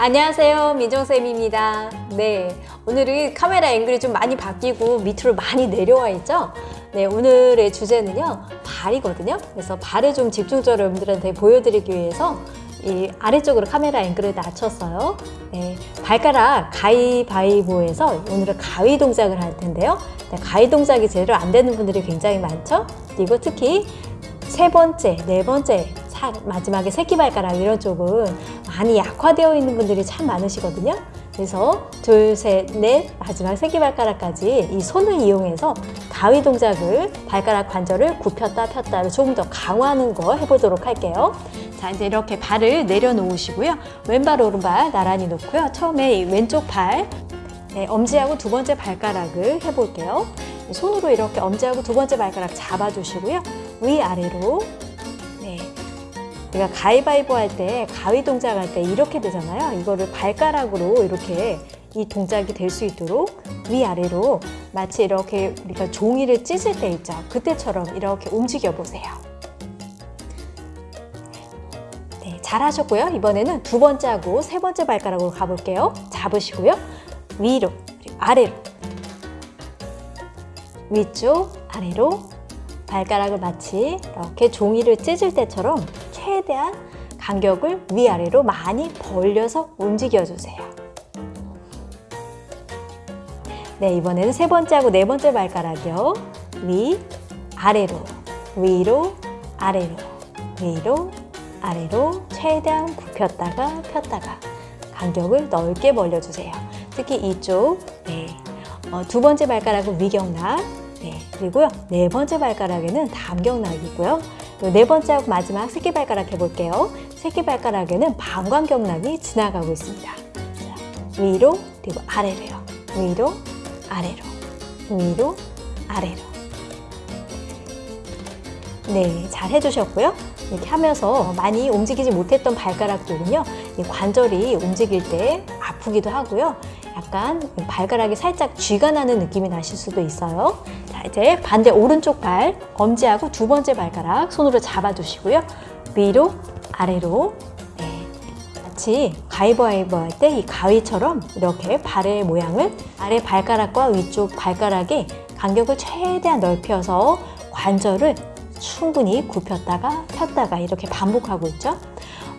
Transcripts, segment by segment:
안녕하세요. 민정쌤입니다. 네 오늘은 카메라 앵글이 좀 많이 바뀌고 밑으로 많이 내려와 있죠? 네 오늘의 주제는요 발이거든요. 그래서 발을 좀 집중적으로 여러분들한테 보여드리기 위해서 이 아래쪽으로 카메라 앵글을 낮췄어요. 네, 발가락 가위바위보에서 오늘은 가위 동작을 할 텐데요. 네, 가위 동작이 제대로 안 되는 분들이 굉장히 많죠? 그리고 특히 세 번째, 네 번째 차, 마지막에 새끼발가락 이런 쪽은 많이 약화되어 있는 분들이 참 많으시거든요. 그래서 둘, 셋, 넷, 마지막 새끼발가락까지 이 손을 이용해서 가위 동작을 발가락 관절을 굽혔다 폈다를 조금 더 강화하는 거 해보도록 할게요. 자 이제 이렇게 발을 내려놓으시고요. 왼발 오른발 나란히 놓고요. 처음에 이 왼쪽 발 네, 엄지하고 두 번째 발가락을 해볼게요. 손으로 이렇게 엄지하고 두 번째 발가락 잡아주시고요. 위아래로 네, 우리가 가위바위보 할 때 가위 동작 할 때 이렇게 되잖아요. 이거를 발가락으로 이렇게 이 동작이 될 수 있도록 위아래로 마치 이렇게 우리가 종이를 찢을 때 있죠. 그때처럼 이렇게 움직여 보세요. 네, 잘하셨고요. 이번에는 두 번째 하고 세 번째 발가락으로 가볼게요. 잡으시고요. 위로 아래로. 위쪽 아래로. 발가락을 마치 이렇게 종이를 찢을 때처럼 최대한 간격을 위아래로 많이 벌려서 움직여주세요. 네, 이번에는 세 번째하고 네 번째 발가락이요. 위, 아래로, 위로, 아래로, 위로, 아래로 최대한 굽혔다가 폈다가 간격을 넓게 벌려주세요. 특히 이쪽 네, 어, 두 번째 발가락은 위경락 네, 그리고요 네 번째 발가락에는 담경락이고요 네 번째 하고 마지막 새끼발가락 해볼게요 새끼발가락에는 방광경락이 지나가고 있습니다 자, 위로 그리고 아래로요 위로 아래로 위로 아래로 네, 잘 해주셨고요. 이렇게 하면서 많이 움직이지 못했던 발가락들은요, 이 관절이 움직일 때 아프기도 하고요. 약간 발가락이 살짝 쥐가 나는 느낌이 나실 수도 있어요. 자, 이제 반대 오른쪽 발, 엄지하고 두 번째 발가락 손으로 잡아주시고요. 위로, 아래로, 네. 마치 가위바위보 할 때 이 가위처럼 이렇게 발의 모양을 아래 발가락과 위쪽 발가락의 간격을 최대한 넓혀서 관절을 충분히 굽혔다가 폈다가 이렇게 반복하고 있죠.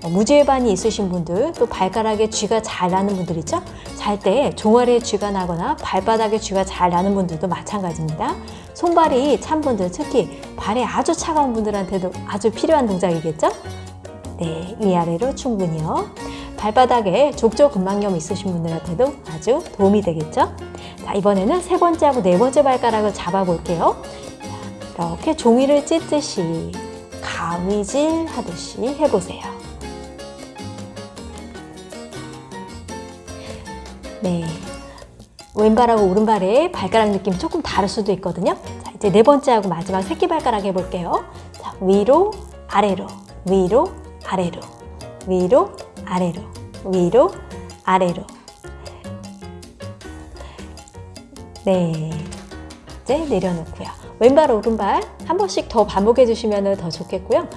어, 무지해반이 있으신 분들 또 발가락에 쥐가 잘 나는 분들 있죠. 잘 때 종아리에 쥐가 나거나 발바닥에 쥐가 잘 나는 분들도 마찬가지입니다. 손발이 찬 분들 특히 발이 아주 차가운 분들한테도 아주 필요한 동작이겠죠. 네, 위아래로 충분히요. 발바닥에 족저 근막염 있으신 분들한테도 아주 도움이 되겠죠. 자, 이번에는 세 번째하고 네 번째 발가락을 잡아볼게요. 이렇게 종이를 찢듯이 가위질 하듯이 해보세요. 네, 왼발하고 오른발의 발가락 느낌이 조금 다를 수도 있거든요. 자, 이제 네 번째하고 마지막 새끼발가락 해볼게요. 자, 위로, 아래로, 위로, 아래로, 위로, 아래로, 위로, 아래로. 네, 이제 내려놓고요. 왼발, 오른발 한 번씩 더 반복해 주시면 더 좋겠고요.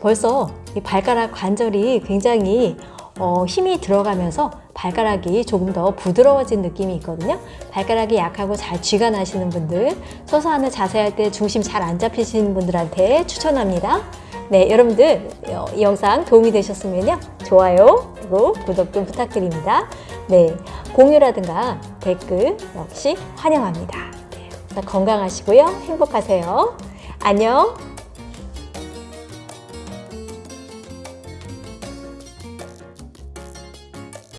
벌써 이 발가락 관절이 굉장히 어, 힘이 들어가면서 발가락이 조금 더 부드러워진 느낌이 있거든요. 발가락이 약하고 잘 쥐가 나시는 분들, 서서 하는 자세 할 때 중심 잘 안 잡히시는 분들한테 추천합니다. 네, 여러분들 어, 이 영상 도움이 되셨으면요. 좋아요, 그리고 구독 좀 부탁드립니다. 네, 공유라든가 댓글 역시 환영합니다. 네, 건강하시고요. 행복하세요. 안녕.